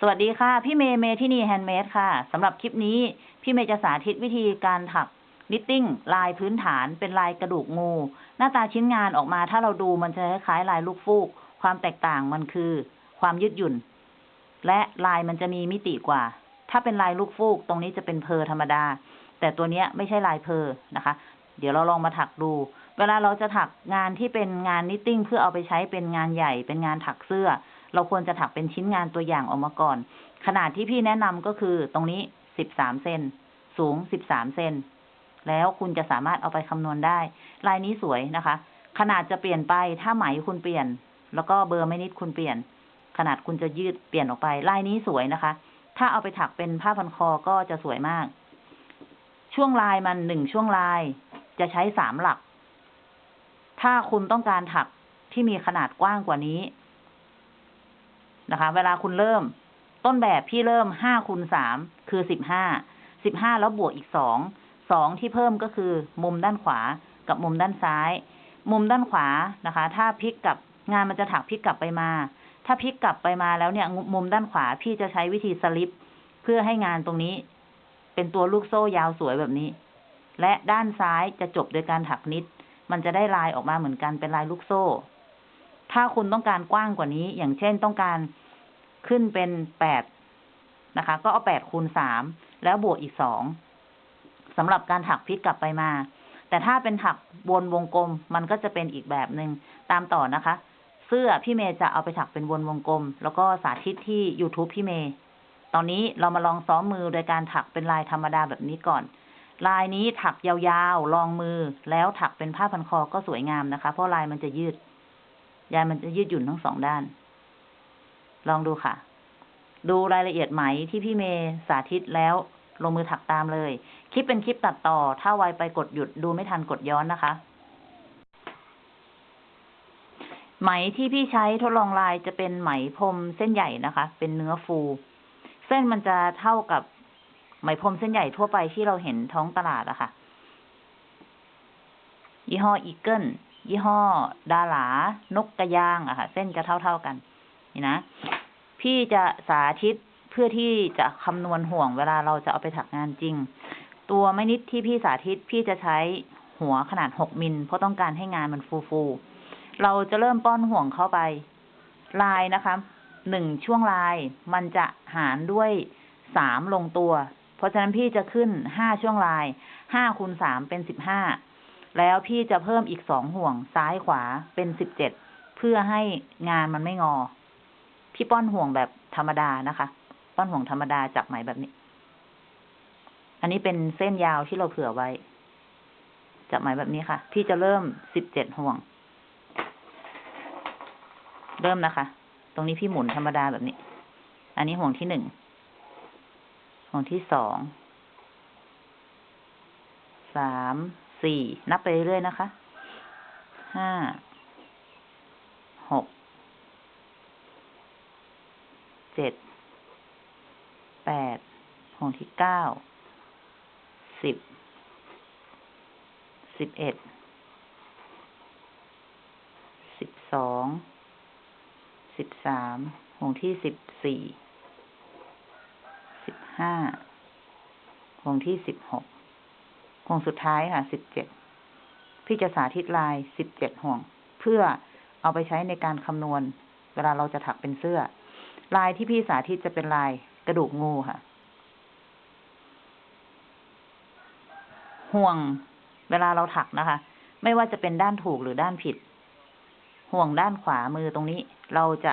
สวัสดีค่ะ พี่เมย์เมที่นี่แฮนด์เมดค่ะสำหรับคลิปนี้ พี่เมย์จะสาธิตวิธีการถัก knitting ลายพื้นฐานเป็นลายกระดูกงู หน้าตาชิ้นงานออกมาถ้าเราดูมันจะคล้ายลายลูกฟูก ความแตกต่างมันคือ ความยืดหยุ่น และลายมันจะมีมิติกว่า ถ้าเป็นลายลูกฟูก ตรงนี้จะเป็น purl ธรรมดา แต่ตัวเนี้ยไม่ใช่ลาย purl นะคะ เดี๋ยวเราลองมาถักดู เวลาเราจะถักงานที่เป็นงาน knitting เพื่อเอาไปใช้เป็นงานใหญ่เป็นงานถักเสื้อ เราควรจะถักเป็นชิ้นงานตัวอย่างออกมาก่อน ขนาดที่พี่แนะนำก็คือตรงนี้สิบสามเซนสูงสิบสามเซนแล้วคุณจะสามารถเอาไปคำนวณได้ ลายนี้สวยนะคะ ขนาดจะเปลี่ยนไปถ้าไหมคุณเปลี่ยน แล้วก็เบอร์ไม่นิดคุณเปลี่ยน ขนาดคุณจะยืดเปลี่ยนออกไป ลายนี้สวยนะคะ ถ้าเอาไปถักเป็นผ้าพันคอก็จะสวยมาก ช่วงลายมันหนึ่งช่วงลายจะใช้สามหลัก ถ้าคุณต้องการถักที่มีขนาดกว้างกว่านี้ นะคะ เวลาคุณเริ่ม ต้นแบบพี่เริ่มห้าคูณสามคือสิบห้าสิบห้าแล้วบวกอีกสองสองที่เพิ่มก็คือ มุมด้านขวากับมุมด้านซ้าย มุมด้านขวานะคะ ถ้าพลิกกลับงานมันจะถักพลิกกลับไปมา ถ้าพลิกกลับไปมาแล้วเนี่ย มุมด้านขวาพี่จะใช้วิธีสลิป เพื่อให้งานตรงนี้ เป็นตัวลูกโซ่ยาวสวยแบบนี้ และด้านซ้ายจะจบโดยการถักนิด มันจะได้ลายออกมาเหมือนกันเป็นลายลูกโซ่ ถ้าคุณต้องการกว้างกว่านี้ อย่างเช่นต้องการ ขึ้นเป็นแปดนะคะ ก็เอาแปดคูณสามแล้วบวกอีกสองสำหรับการถักพลิกกลับไปมา แต่ถ้าเป็นถักวนวงกลมมันก็จะเป็นอีกแบบหนึ่งตามต่อนะคะ เสื้อพี่เมย์จะเอาไปถักเป็นวนวงกลม แล้วก็สาธิตที่ YouTube พี่เมย์ตอนนี้เรามาลองซ้อมมือโดยการถักเป็นลายธรรมดาแบบนี้ก่อน ลายนี้ถักยาวๆ ลองมือ แล้วถักเป็นผ้าพันคอก็สวยงามนะคะ เพราะลายมันจะยืดยายมันจะยืดหยุ่นทั้งสองด้าน ลองดูค่ะ ดูรายละเอียดไหมที่พี่เมย์สาธิตแล้วลงมือถักตามเลย คลิปเป็นคลิปตัดต่อ ถ้าไวไปกดหยุดดูไม่ทันกดย้อนนะคะ ไหมที่พี่ใช้ทดลองลายจะเป็นไหมพรมเส้นใหญ่นะคะ เป็นเนื้อฟู เส้นมันจะเท่ากับไหมพรมเส้นใหญ่ทั่วไปที่เราเห็นท้องตลาดอะคะ่ะ ยี่ห้ออีเกิลยี่ห้อ ดาหลานกกระยางอะค่ะ เส้นจะเท่าๆกัน นี่นะ พี่จะสาธิตเพื่อที่จะคำนวณห่วงเวลาเราจะเอาไปถักงานจริง ตัวไม่นิดที่พี่สาธิตพี่จะใช้หัวขนาดหกมิลเพราะต้องการให้งานมันฟูๆเราจะเริ่มป้อนห่วงเข้าไป ลายนะคะหนึ่งช่วงลายมันจะหารด้วยสามลงตัว เพราะฉะนั้นพี่จะขึ้นห้าช่วงลายห้าคูณสามเป็นสิบห้าแล้วพี่จะเพิ่มอีกสองห่วงซ้ายขวาเป็นสิบเจ็ดเพื่อให้งานมันไม่งอ พี่ป้อนห่วงแบบธรรมดานะคะ ป้อนห่วงธรรมดาจากไหมแบบนี้ อันนี้เป็นเส้นยาวที่เราเผื่อไว้จากไหมแบบนี้ค่ะ พี่จะเริ่มสิบเจ็ดห่วง เริ่มนะคะ ตรงนี้พี่หมุนธรรมดาแบบนี้ อันนี้ห่วงที่หนึ่ง ห่วงที่สอง สาม สี่ นับไปเรื่อยๆนะคะ ห้า หก เจ็ดแปดห่วงที่เก้าสิบสิบเอ็ดสิบสองสิบสามห่วงที่สิบสี่สิบห้าห่วงที่สิบหกห่วงสุดท้ายค่ะสิบเจ็ดพี่จะสาธิตลายสิบเจ็ดห่วง เพื่อเอาไปใช้ในการคำนวณ เวลาเราจะถักเป็นเสื้อ ลายที่พี่สาธิตจะเป็นลายกระดูกงูค่ะ ห่วงเวลาเราถักนะคะ ไม่ว่าจะเป็นด้านถูกหรือด้านผิด ห่วงด้านขวามือตรงนี้ เราจะ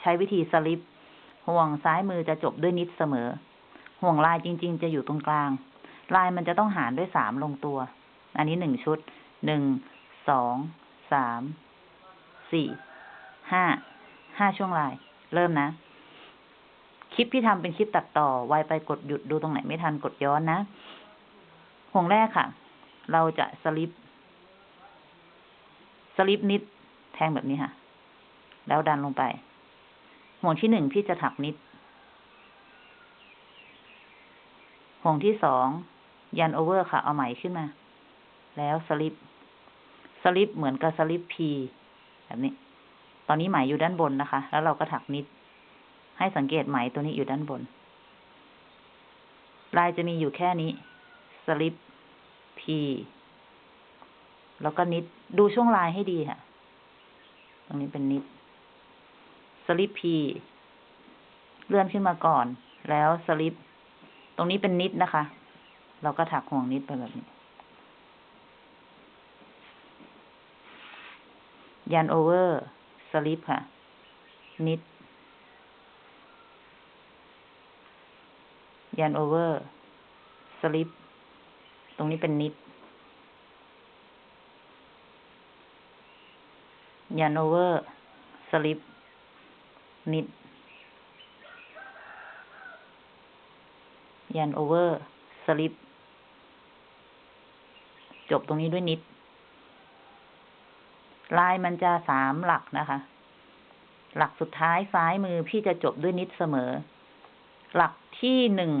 ใช้วิธีสลิป ห่วงซ้ายมือจะจบด้วยนิดเสมอ ห่วงลายจริง ๆ จะอยู่ตรงกลาง ลายมันจะต้องหารด้วยสามลงตัว อันนี้หนึ่งชุด หนึ่ง สอง สาม สี่ ห้า ห้าช่วงลาย เริ่มนะ คลิปที่ทำเป็นคลิปตัดต่อไวไปกดหยุดดูตรงไหนไม่ทันกดย้อนนะห่วงแรกค่ะ เราจะสลิป สลิปนิด แทงแบบนี้ค่ะ แล้วดันลงไป ห่วงที่หนึ่งพี่จะถักนิด ห่วงที่สองยันโอเวอร์ค่ะ เอาไหมขึ้นมา แล้วสลิป สลิปเหมือนกับสลิปพีแบบนี้ อนนี้ไหมอยู่ด้านบนนะคะ แล้วเราก็ถักนิด ให้สังเกตไหมตัวนี้อยู่ด้านบน ลายจะมีอยู่แค่นี้สลิป P แล้วก็นิด ดูช่วงลายให้ดีค่ะ ตรงนี้เป็นนิดสลิป P เลื่อนขึ้นมาก่อน แล้วสลิป ตรงนี้เป็น knit นะคะ เราก็ถักห่วง knit ไปแบบนี้ yarn over slip ค่ะ knit yarn over slip ตรงนี้เป็น knit yarn over slip knit yarn over slip จบตรงนี้ด้วย knit ลายมันจะสามหลักนะคะ หลักสุดท้ายซ้ายมือพี่จะจบด้วย knit เสมอ หลักที่หนึ่ง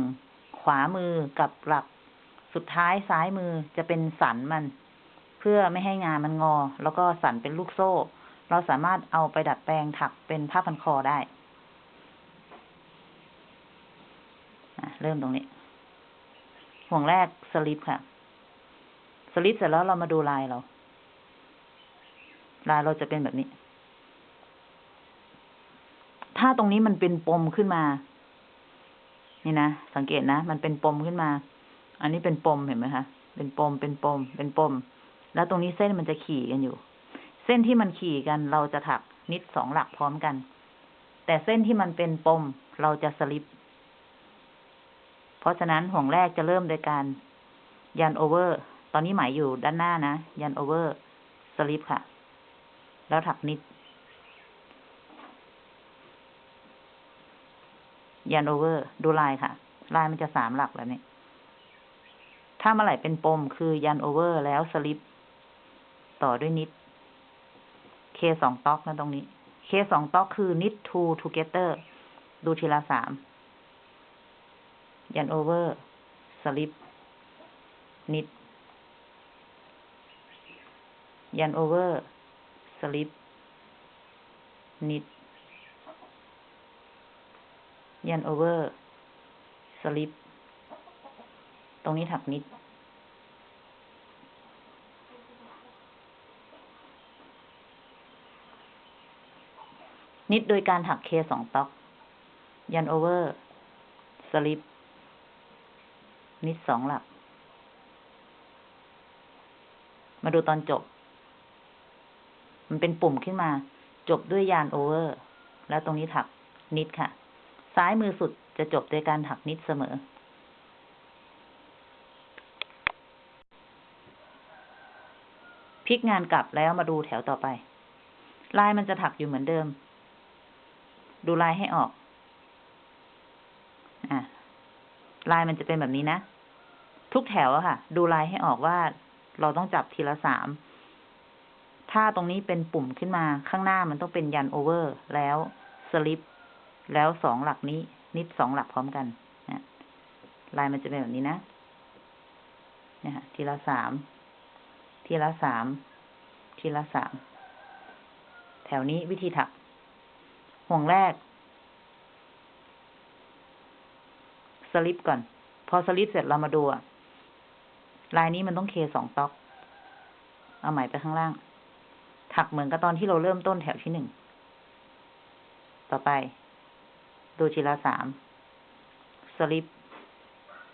ขวามือกับหลักสุดท้ายซ้ายมือจะเป็นสันมัน เพื่อไม่ให้งานมันงอ แล้วก็สันเป็นลูกโซ่ เราสามารถเอาไปดัดแปลงถักเป็นผ้าพันคอได้เริ่มตรงนี้ ห่วงแรกสลิปค่ะ สลิปเสร็จแล้วเรามาดูลายเรา ลายเราจะเป็นแบบนี้ ถ้าตรงนี้มันเป็นปมขึ้นมา นี่นะ สังเกตนะ มันเป็นปมขึ้นมา อันนี้เป็นปมเห็นไหมคะ เป็นปม เป็นปม เป็นปม แล้วตรงนี้เส้นมันจะขี่กันอยู่ เส้นที่มันขี่กันเราจะถัก knit สองหลักพร้อมกัน แต่เส้นที่มันเป็นปมเราจะสลิป เพราะฉะนั้นห่วงแรกจะเริ่มโดยการยันโอเวอร์ ตอนนี้ไหมอยู่ด้านหน้านะ yarn over สลิปค่ะ แล้วถัก knit yarn over ดูลายค่ะ ลายมันจะสามหลักแบบนี้ถ้าเมื่อไหร่เป็นปมคือยันโอเวอร์แล้วสลิป ต่อด้วยนิด K สอง tog นะตรงนี้ K สอง tog คือ knit two together ดูทีละสาม yarn over slip knit ยันโอเวอร์ สลิปknit yarn over slip ตรงนี้ถัก knit knit โดยการถัก K สอง tog yarn over slip knit สองหลัก มาดูตอนจบ มันเป็นปุ่มขึ้นมา จบด้วย yarn over แล้วตรงนี้ถัก knit ค่ะ ซ้ายมือสุดจะจบโดยการถัก knit เสมอ พลิกงานกลับแล้วมาดูแถวต่อไป ลายมันจะถักอยู่เหมือนเดิม ดูลายให้ออก อะ ลายมันจะเป็นแบบนี้นะ ทุกแถวอะค่ะ ดูลายให้ออกว่าเราต้องจับทีละสาม ถ้าตรงนี้เป็นปุ่มขึ้นมาข้างหน้ามันต้องเป็นยันโอเวอร์แล้วสลิปแล้วสองหลักนี้ นิดสองหลักพร้อมกันนะลายมันจะเป็นแบบนี้นะเนี่ยค่ะทีละสามทีละสามทีละสามแถวนี้วิธีถัก ห่วงแรก สลิปก่อน พอสลิปเสร็จเรามาดูอะลายนี้มันต้องเคสองต๊อก เอาไหมไปข้างล่าง ถักเหมือนกับตอนที่เราเริ่มต้นแถวที่หนึ่ง ต่อไป ดูทีละสาม สลิป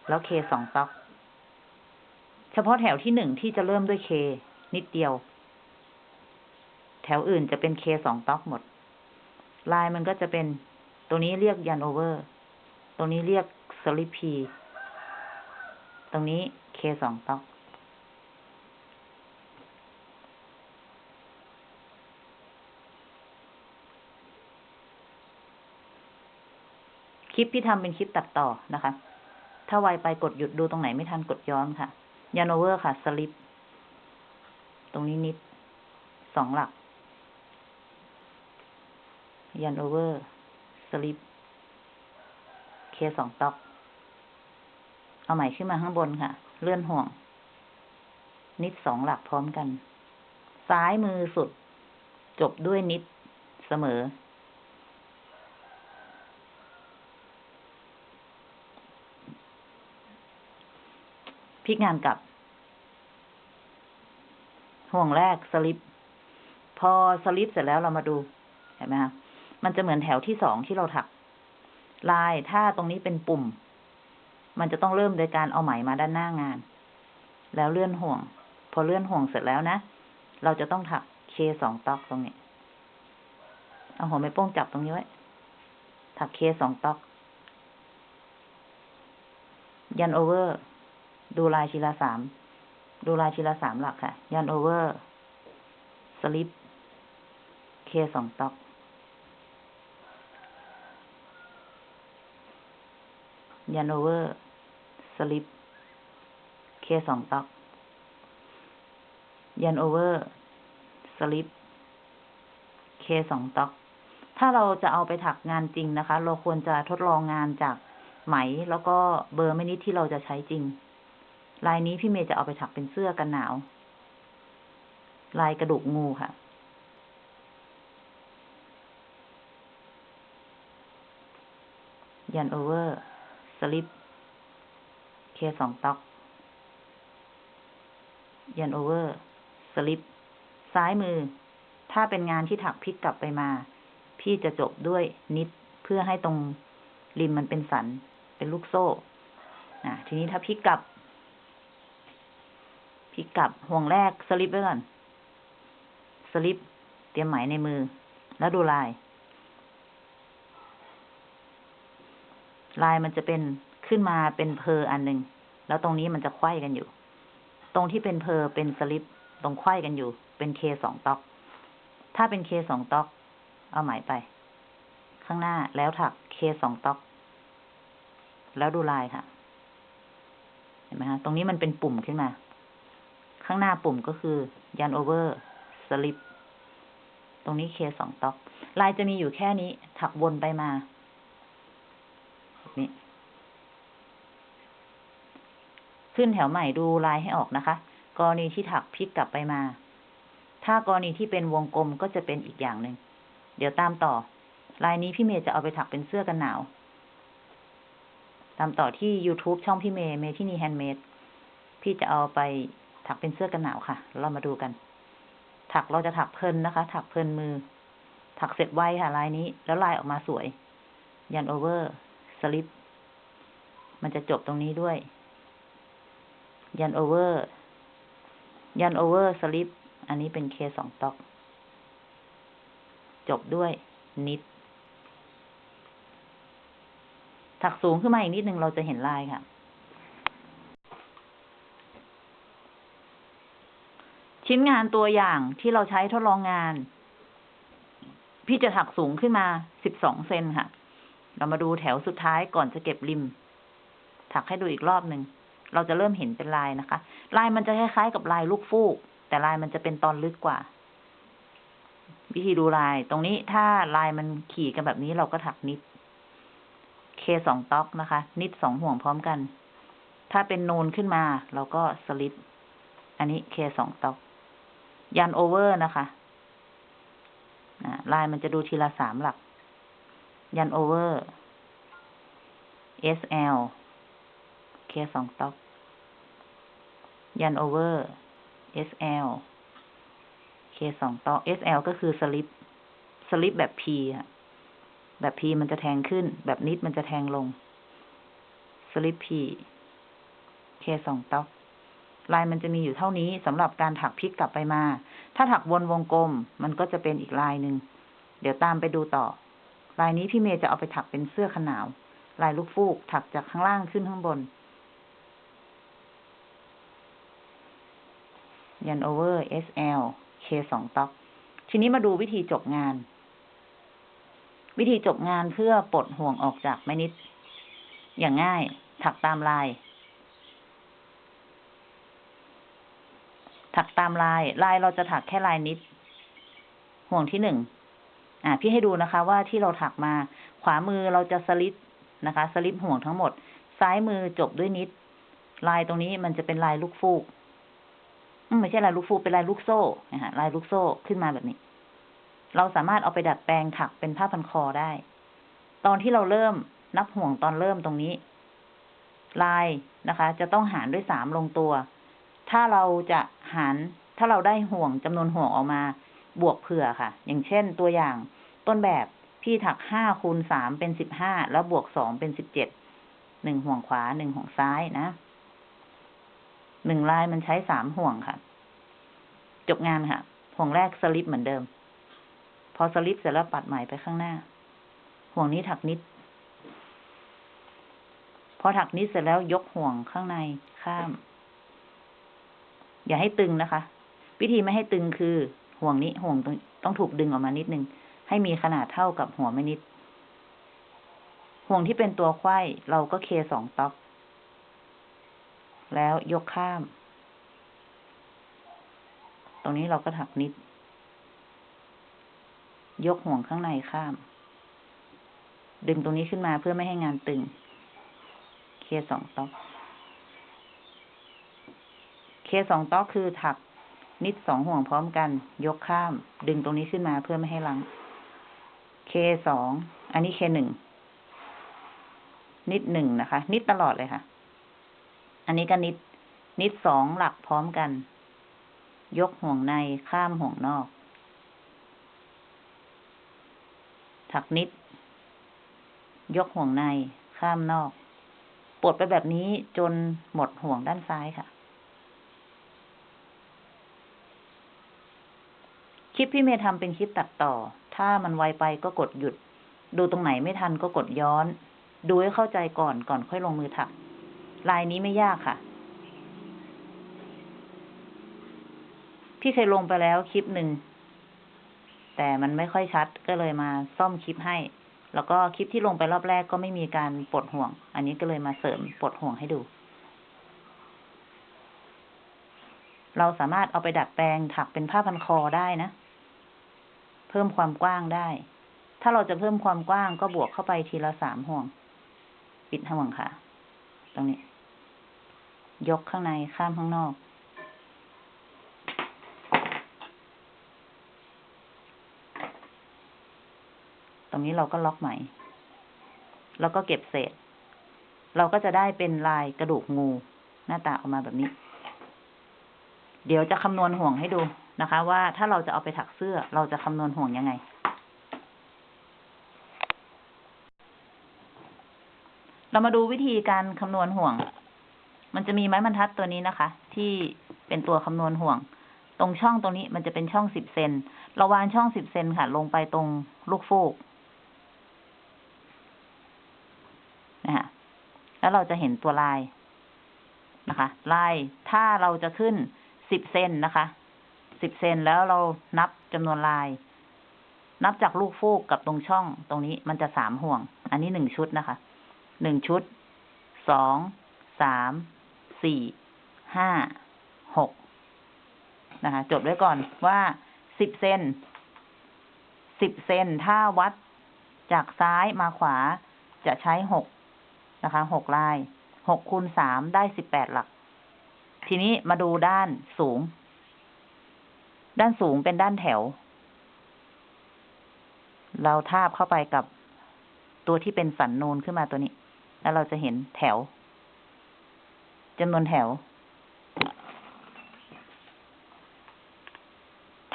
แล้วเคสองต๊อก เฉพาะแถวที่หนึ่งที่จะเริ่มด้วยเค นิดเดียว แถวอื่นจะเป็น K สอง tog หมด ลายมันก็จะเป็น ตัวนี้เรียก yarn over ตรงนี้เรียก slip P ตรงนี้ K สอง tog คลิปที่ทำเป็นคลิปตัดต่อนะคะ ถ้าไวไปกดหยุดดูตรงไหนไม่ทันกดย้อนค่ะyarn over ค่ะสลิปตรงนี้ knit สองหลัก yarn over slip K สอง tog เอาใหม่ขึ้นมาข้างบนค่ะ เลื่อนห่วง knit สองหลักพร้อมกัน ซ้ายมือสุด จบด้วย knit เสมอ พลิกงานกลับ ห่วงแรกสลิป พอสลิปเสร็จแล้วเรามาดูเห็นไหมคะมันจะเหมือนแถวที่สองที่เราถัก ลายถ้าตรงนี้เป็นปุ่ม มันจะต้องเริ่มโดยการเอาไหมมาด้านหน้างาน แล้วเลื่อนห่วง พอเลื่อนห่วงเสร็จแล้วนะ เราจะต้องถักเคสองตอกตรงนี้ เอาหัวไม่โป้งจับตรงนี้ไว้ ถักเคสองตอก yarn over ดูลายทีละสาม ดูลายทีละสามหลักค่ะ yarn over slip K สอง tog yarn over slip K สอง tog yarn over slip K สอง tog ถ้าเราจะเอาไปถักงานจริงนะคะ เราควรจะทดลองงานจากไหมแล้วก็เบอร์ไม้ knit ที่เราจะใช้จริง ลายนี้พี่เมย์จะเอาไปถักเป็นเสื้อกันหนาว ลายกระดูกงูค่ะ yarn over slip K สอง tog yarn over slip ซ้ายมือ ถ้าเป็นงานที่ถักพลิกกลับไปมา พี่จะจบด้วยนิดเพื่อให้ตรงริมมันเป็นสัน เป็นลูกโซ่ทีนี้ถ้าพลิกกลับ พลิกกลับห่วงแรกสลิปไว้ก่อน สลิป เตรียมไหมในมือ แล้วดูลาย ลายมันจะเป็นขึ้นมาเป็นเพออันหนึ่งแล้วตรงนี้มันจะไขว้กันอยู่ ตรงที่เป็นเพอเป็นสลิป ตรงไขว้กันอยู่ เป็น K สอง tog ถ้าเป็น K สอง tog เอาไหมไป ข้างหน้าแล้วถัก K สอง tog แล้วดูลายค่ะ เห็นไหมคะ ตรงนี้มันเป็นปุ่มขึ้นมา ข้างหน้าปุ่มก็คือ yarn over slip ตรงนี้ K สอง tog ลายจะมีอยู่แค่นี้ ถักวนไปมาแบบนี้ขึ้นแถวใหม่ดูลายให้ออกนะคะ กรณีที่ถักพลิกกลับไปมา ถ้ากรณีที่เป็นวงกลมก็จะเป็นอีกอย่างหนึ่ง เดี๋ยวตามต่อ ลายนี้พี่เมย์จะเอาไปถักเป็นเสื้อกันหนาว ตามต่อที่ YouTube ช่องพี่เมย์เมที่นี่แฮนด์เมดพี่จะเอาไป ถักเป็นเสื้อกันหนาวค่ะ เรามาดูกัน ถักเราจะถักเพลินนะคะ ถักเพลินมือ ถักเสร็จไวค่ะลายนี้ แล้วลายออกมาสวย yarn over slip มันจะจบตรงนี้ด้วย yarn over yarn over slip อันนี้เป็น K สอง tog จบด้วย knit ถักสูงขึ้นมาอีกนิดนึงเราจะเห็นลายค่ะ ชิ้นงานตัวอย่างที่เราใช้ทดลองงาน พี่จะถักสูงขึ้นมาสิบสองเซนค่ะ เรามาดูแถวสุดท้ายก่อนจะเก็บริม ถักให้ดูอีกรอบหนึ่ง เราจะเริ่มเห็นเป็นลายนะคะ ลายมันจะคล้ายๆกับลายลูกฟูก แต่ลายมันจะเป็นตอนลึกกว่า วิธีดูลาย ตรงนี้ถ้าลายมันขี่กันแบบนี้เราก็ถักนิด เคสองต็อกนะคะ นิดสองห่วงพร้อมกัน ถ้าเป็นนูนขึ้นมาเราก็สลิปอันนี้เคสองต็อก yarn over นะคะลายมันจะดูทีละสามหลัก yarn over SL K สอง tog yarn over SL K สอง tog SL ก็คือสลิป สลิปแบบ P ค่ะแบบ P มันจะแทงขึ้น แบบ knit มันจะแทงลง slip P เคสองต็อก ลายมันจะมีอยู่เท่านี้สำหรับการถักพลิกกลับไปมา ถ้าถักวนวงกลมมันก็จะเป็นอีกลายหนึ่ง เดี๋ยวตามไปดูต่อ ลายนี้พี่เมย์จะเอาไปถักเป็นเสื้อขนาว ลายลูกฟูกถักจากข้างล่างขึ้นข้างบน ยันโอเวอร์ SL K สองต็อก ทีนี้มาดูวิธีจบงาน วิธีจบงานเพื่อปลดห่วงออกจากแม่นิด อย่างง่ายถักตามลาย ถักตามลาย ลายเราจะถักแค่ลายนิด ห่วงที่หนึ่งอ่า พี่ให้ดูนะคะ ว่าที่เราถักมา ขวามือเราจะสลิปนะคะ สลิปห่วงทั้งหมด ซ้ายมือจบด้วยนิด ลายตรงนี้มันจะเป็นลายลูกฟูกไม่ใช่ลายลูกฟูกเป็นลายลูกโซ่นะฮะลายลูกโซ่ขึ้นมาแบบนี้ เราสามารถเอาไปดัดแปลงถักเป็นผ้าพันคอได้ ตอนที่เราเริ่มนับห่วงตอนเริ่มตรงนี้ ลายนะคะ จะต้องหารด้วยสามลงตัว ถ้าเราจะหารถ้าเราได้ห่วงจำนวนห่วงออกมา บวกเผื่อค่ะ อย่างเช่นตัวอย่างต้นแบบพี่ถักห้าคูณสามเป็นสิบห้าแล้วบวกสองเป็นสิบเจ็ดหนึ่งห่วงขวาหนึ่งห่วงซ้ายนะหนึ่งลายมันใช้สามห่วงค่ะ จบงานค่ะ ห่วงแรกสลิปเหมือนเดิม พอสลิปเสร็จแล้วปัดไหมไปข้างหน้า ห่วงนี้ถักนิด พอถักนิดเสร็จแล้วยกห่วงข้างในข้าม อย่าให้ตึงนะคะ วิธีไม่ให้ตึงคือห่วงนี้ห่วงต้องต้องถูกดึงออกมานิดนึง ให้มีขนาดเท่ากับหัวไม่นิด ห่วงที่เป็นตัวไข้เราก็เคสองต๊อก แล้วยกข้าม ตรงนี้เราก็ถักนิด ยกห่วงข้างในข้าม ดึงตรงนี้ขึ้นมาเพื่อไม่ให้งานตึง เคสองต๊อก เคสองต๊อกคือถักนิดสองห่วงพร้อมกัน ยกข้าม ดึงตรงนี้ขึ้นมาเพื่อไม่ให้ลัง เคสอง อันนี้เคหนึ่ง นิดหนึ่งนะคะ นิดตลอดเลยค่ะ อันนี้ก็นิด นิดสองหลักพร้อมกัน ยกห่วงในข้ามห่วงนอก ถักนิด ยกห่วงในข้ามนอก ปลดไปแบบนี้จนหมดห่วงด้านซ้ายค่ะ คลิปพี่เมย์ทำเป็นคลิปตัดต่อ ถ้ามันไวไปก็กดหยุด ดูตรงไหนไม่ทันก็กดย้อน ดูให้เข้าใจก่อนก่อนค่อยลงมือถัก ลายนี้ไม่ยากค่ะ พี่เคยลงไปแล้วคลิปหนึ่ง แต่มันไม่ค่อยชัดก็เลยมาซ่อมคลิปให้ แล้วก็คลิปที่ลงไปรอบแรกก็ไม่มีการปลดห่วง อันนี้ก็เลยมาเสริมปลดห่วงให้ดูเราสามารถเอาไปดัดแปลงถักเป็นผ้าพันคอได้นะ พิ่มความกว้างได้ ถ้าเราจะเพิ่มความกว้างก็บวกเข้าไปทีละสามห่วง ปิดห่วงค่ะ ตรงนี้ ยกข้างในข้ามข้างนอก ตรงนี้เราก็ล็อกใหม่ แล้วก็เก็บเศษ เราก็จะได้เป็นลายกระดูกงู หน้าตาออกมาแบบนี้ เดี๋ยวจะคำนวณห่วงให้ดู นะคะ ว่าถ้าเราจะเอาไปถักเสื้อเราจะคำนวณห่วงยังไง เรามาดูวิธีการคำนวณห่วง มันจะมีไม้บรรทัดตัวนี้นะคะ ที่เป็นตัวคำนวณห่วง ตรงช่องตรงนี้มันจะเป็นช่องสิบเซนเราวางช่องสิบเซนค่ะ ลงไปตรงลูกฟูกนะคะแล้วเราจะเห็นตัวลายนะคะ ลายถ้าเราจะขึ้นสิบเซนนะคะ สิบเซนแล้วเรานับจำนวนลาย นับจากลูกฟูกกับตรงช่องตรงนี้มันจะสามห่วง อันนี้หนึ่งชุดนะคะ หนึ่งชุด สอง สาม สี่ ห้า หกนะคะ จดไว้ก่อนว่าสิบเซน สิบเซนถ้าวัดจากซ้ายมาขวาจะใช้หกนะคะ หกลาย หกคูณสามได้สิบแปดหลัก ทีนี้มาดูด้านสูง ด้านสูงเป็นด้านแถว เราทาบเข้าไปกับตัวที่เป็นสันนูนขึ้นมาตัวนี้ แล้วเราจะเห็นแถวจำนวนแถว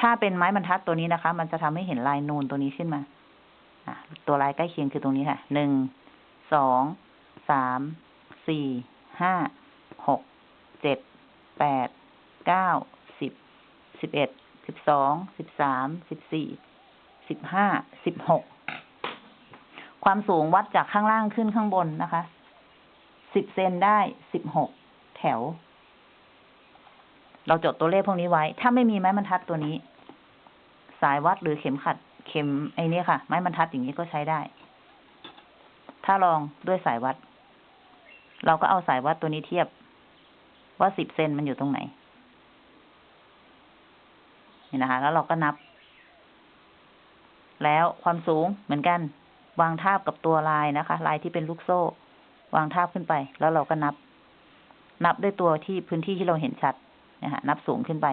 ถ้าเป็นไม้บรรทัดตัวนี้นะคะ มันจะทำให้เห็นลายนูนตัวนี้ขึ้นมาตัวลายใกล้เคียงคือตรงนี้ค่ะ หนึ่ง สอง สาม สี่ ห้า หก เจ็ด แปด เก้า สิบ สิบเอ็ด สิบสอง สิบสาม สิบสี่ สิบห้า สิบหก ความสูงวัดจากข้างล่างขึ้นข้างบนนะคะ สิบเซนได้สิบหกแถว เราจดตัวเลขพวกนี้ไว้ ถ้าไม่มีไม้บรรทัดตัวนี้ สายวัดหรือเข็มขัด เข็มไอ้นี่ค่ะ ไม้บรรทัดอย่างนี้ก็ใช้ได้ ถ้าลองด้วยสายวัด เราก็เอาสายวัดตัวนี้เทียบ ว่าสิบเซนมันอยู่ตรงไหน นี่นะคะ แล้วเราก็นับ แล้วความสูงเหมือนกัน วางทาบกับตัวลายนะคะ ลายที่เป็นลูกโซ่ วางทาบขึ้นไป แล้วเราก็นับ นับด้วยตัวที่พื้นที่ที่เราเห็นชัดนะฮะนับสูงขึ้นไป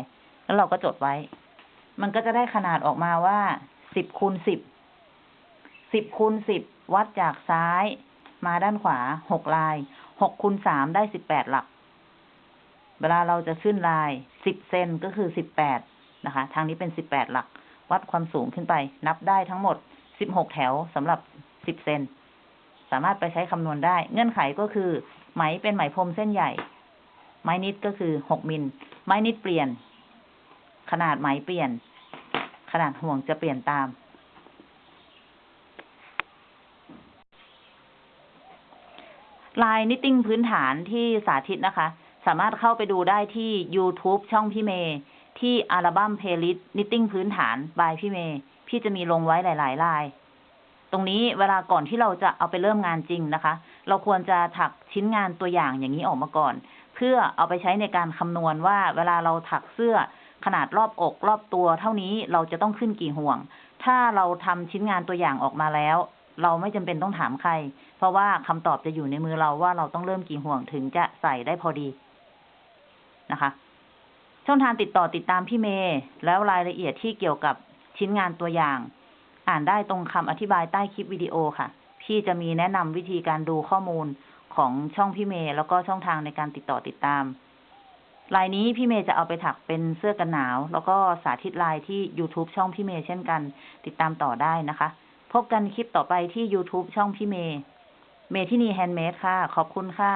แล้วเราก็จดไว้ มันก็จะได้ขนาดออกมาว่าสิบคูณสิบสิบคูณสิบวัดจากซ้ายมาด้านขวาหกลายหกคูณสามได้สิบแปดหลัก เวลาเราจะขึ้นลายสิบเซนก็คือสิบแปด นะคะ ทางนี้เป็นสิบแปดหลัก วัดความสูงขึ้นไป นับได้ทั้งหมดสิบหกแถวสำหรับสิบเซนสามารถไปใช้คำนวณได้ เงื่อนไขก็คือ ไหมเป็นไหมพรมเส้นใหญ่ ไม้นิดก็คือหกมิล ไม้นิดเปลี่ยน ขนาดไหมเปลี่ยน ขนาดห่วงจะเปลี่ยนตาม ลายนิตติ้งพื้นฐานที่สาธิตนะคะ สามารถเข้าไปดูได้ที่ YouTube ช่องพี่เมย์ ที่อัลบั้ม playlist knitting พื้นฐาน by พี่เมย์พี่จะมีลงไว้หลาย ๆ ลาย ตรงนี้เวลาก่อนที่เราจะเอาไปเริ่มงานจริงนะคะ เราควรจะถักชิ้นงานตัวอย่างอย่างนี้ออกมาก่อน เพื่อเอาไปใช้ในการคำนวณว่า เวลาเราถักเสื้อขนาดรอบอกรอบตัว เท่านี้เราจะต้องขึ้นกี่ห่วง ถ้าเราทำชิ้นงานตัวอย่างออกมาแล้ว เราไม่จำเป็นต้องถามใคร เพราะว่าคำตอบจะอยู่ในมือเราว่าเราต้องเริ่มกี่ห่วงถึงจะใส่ได้พอดีนะคะ ช่องทางติดต่อติดตามพี่เมย์แล้วรายละเอียดที่เกี่ยวกับชิ้นงานตัวอย่าง อ่านได้ตรงคำอธิบายใต้คลิปวิดีโอค่ะ พี่จะมีแนะนำวิธีการดูข้อมูลของช่องพี่เมย์แล้วก็ช่องทางในการติดต่อติดตาม ลายนี้พี่เมย์จะเอาไปถักเป็นเสื้อกันหนาว แล้วก็สาธิตลายที่ YouTube ช่องพี่เมย์เช่นกัน ติดตามต่อได้นะคะ พบกันคลิปต่อไปที่ YouTube ช่องพี่เมย์เมที่นี่ handmade ค่ะ ขอบคุณค่ะ